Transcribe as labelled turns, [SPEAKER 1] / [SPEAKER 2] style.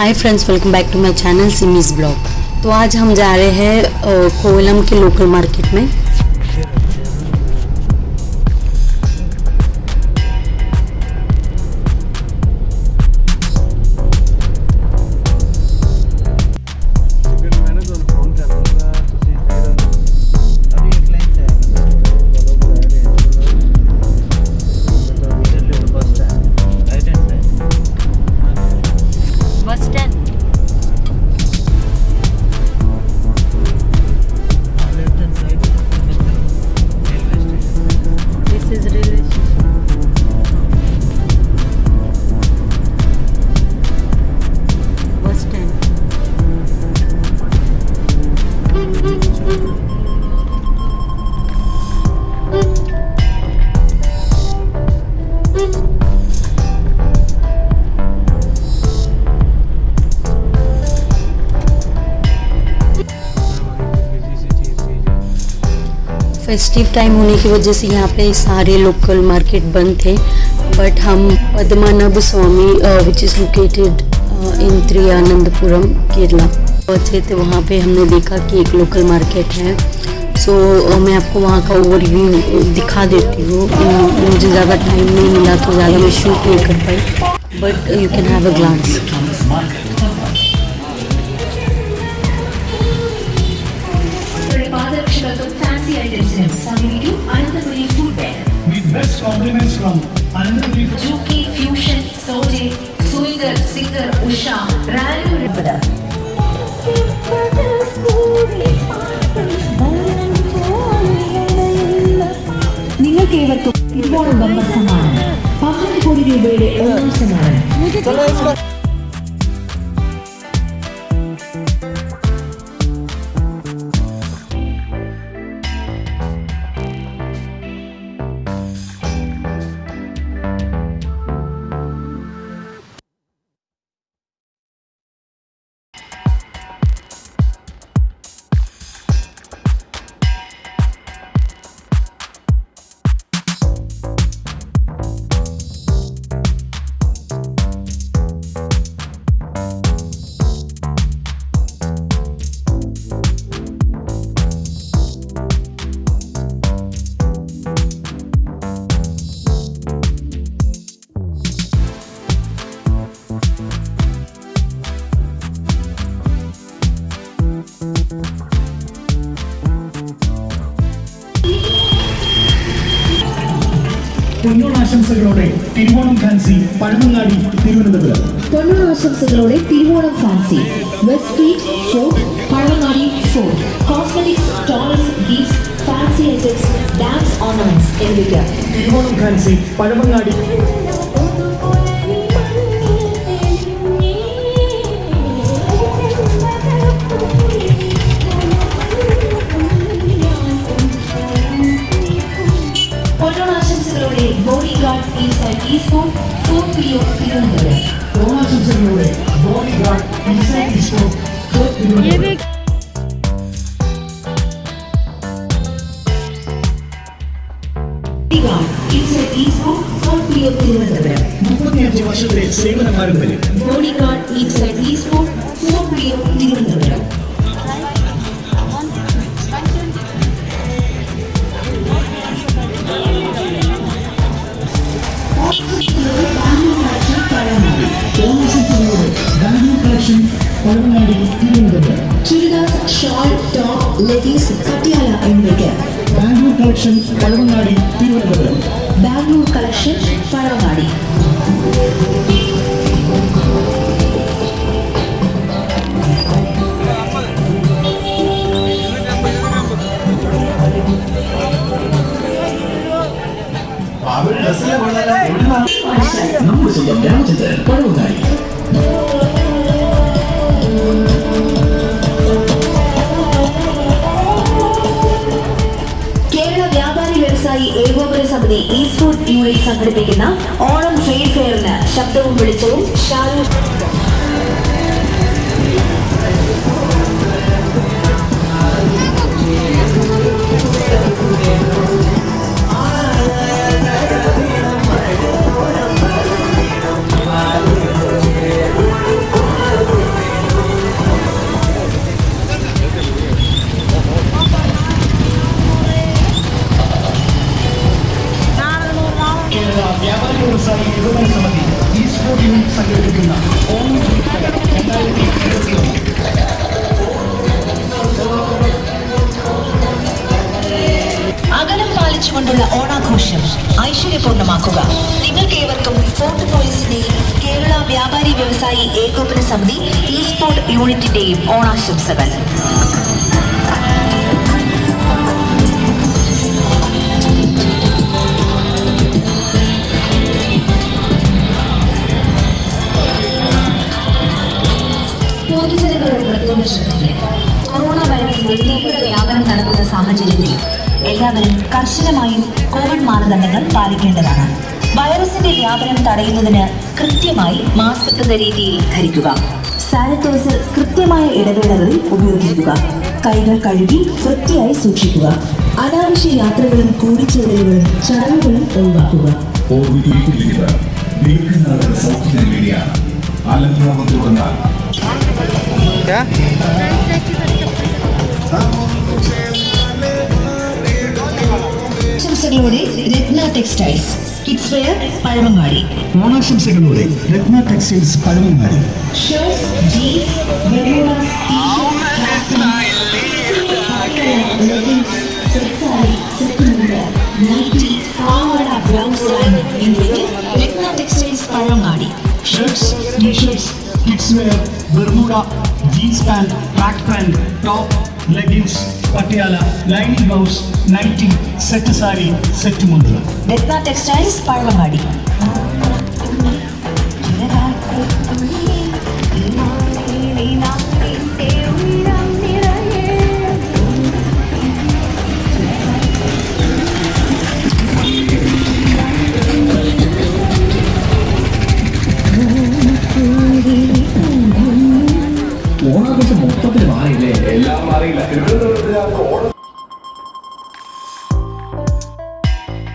[SPEAKER 1] Hi friends welcome back to my channel Simi's blog तो आज हम जा रहे हैं कोवलम के लोकल मार्केट में। फेस्टिव टाइम होने की वजह से यहाँ पे सारे लोकल मार्केट बंद थे। बट हम Padmanabha Swamy which is located in Thiruvananthapuram Kerala पहुँचे थे। वहाँ पे हमने देखा कि एक लोकल मार्केट है। सो so, मैं आपको वहाँ का ओवरव्यू दिखा देती हूँ। मुझे ज़्यादा टाइम नहीं मिला तो ज़्यादा मैं शूट नहीं कर पाई। But you can have a glance
[SPEAKER 2] compliments from Anandapuri
[SPEAKER 3] ജൂക്കി ഫ്യൂഷൻ സോജെ സുയിഗർ സിംഗർ ഉഷ റാലു രൂപത നിങ്ങൾക്ക് ഏവർക്കും തിരുവോണം ബമ്പർ സമ്മാനം. പന്ത്രണ്ട് കോടി രൂപയുടെ ഒന്നാം സമ്മാനം.
[SPEAKER 2] പൊന്നോണാശംസകളോടെ Thiruvonam fancy Pazhavangadi Thiruvananthapuram.
[SPEAKER 3] പൊന്നോണാശംസകളോടെ Thiruvonam fancy. West street fort Pazhavangadi fort cosmetics toys gifts fancy items dance ornaments എന്നിവയ്ക്ക്.
[SPEAKER 2] തിരുവോണം ഫാൻസി പഴമങ്ങാടി.
[SPEAKER 3] ഒ തിരുവനന്തപുരം
[SPEAKER 2] മുപ്പത്തിയഞ്ച് വർഷത്തെ സേവന പാരമ്പര്യം
[SPEAKER 3] ബോഡി ഗാർഡ് ഇൻസൈഡ് ഈ sport fort P O Thiruvananthapuram top Patiala എന്നിവയ്ക്ക്
[SPEAKER 2] ബാംഗ്ലൂർ കളക്ഷൻ പഴവങ്ങാടി തിരുവനന്തപുരം.
[SPEAKER 3] ബാംഗ്ലൂർ കളക്ഷൻ പഴവങ്ങാടി
[SPEAKER 2] നമ്മുടെ സ്വന്തം രാമചന്ദ്രൻ പഴമങ്ങാടി
[SPEAKER 3] വ്യവസായി ഏകോപന സമിതി ഈ ഫുഡ് യൂണിറ്റ് സംഘടിപ്പിക്കുന്ന ഓണം ട്രേഡ് ഫെയറിന് ശബ്ദവും വെളിച്ചവും. ഷാലു നിങ്ങൾക്ക് നിങ്ങൾക്കേവർക്കും ഫോർട്ട് പോലീസിന്റെയും കേരള വ്യാപാരി വ്യവസായി ഏകോപന സമിതി ഇ സ്പോർട്ട് യൂണിറ്റിന്റെയും ഓണാശംസകൾ കൊറോണ വൈറസിന്റെ തീവ്ര വ്യാപനം നടക്കുന്ന സാഹചര്യത്തിൽ എല്ലാവരും കർശനമായും കോവിഡ് മാനദണ്ഡങ്ങൾ പാലിക്കേണ്ടതാണ്. വൈറസിന്റെ വ്യാപനം തടയുന്നതിന് കൃത്യമായി മാസ്ക് എന്ന രീതിയിൽ ധരിക്കുക. സാനിറ്റൈസർ കൃത്യമായ ഇടവേളകളിൽ ഉപയോഗിക്കുക. കൈകൾ കഴുകി വൃത്തിയായി സൂക്ഷിക്കുക. അനാവശ്യ യാത്രകളും കൂടിച്ചേരലുകളും ചടങ്ങുകളും ഒഴിവാക്കുക.
[SPEAKER 4] ഓർമ്മിപ്പിക്കുന്നത്
[SPEAKER 3] ആശംസകളോടെ Ratna textiles. Kids wear Pazhamangadi.
[SPEAKER 2] ഓണാശംസകളോടെ Ratna textiles Pazhamangadi.
[SPEAKER 3] Shirts jeans banians Ratna textiles Pazhamangadi.
[SPEAKER 2] Shirts T-shirts kids wear bermuda jeans pant track pant top leggings Patiala lining blouse nighty set sari set മുണ്ട്
[SPEAKER 3] Ratna textiles Pazhavangadi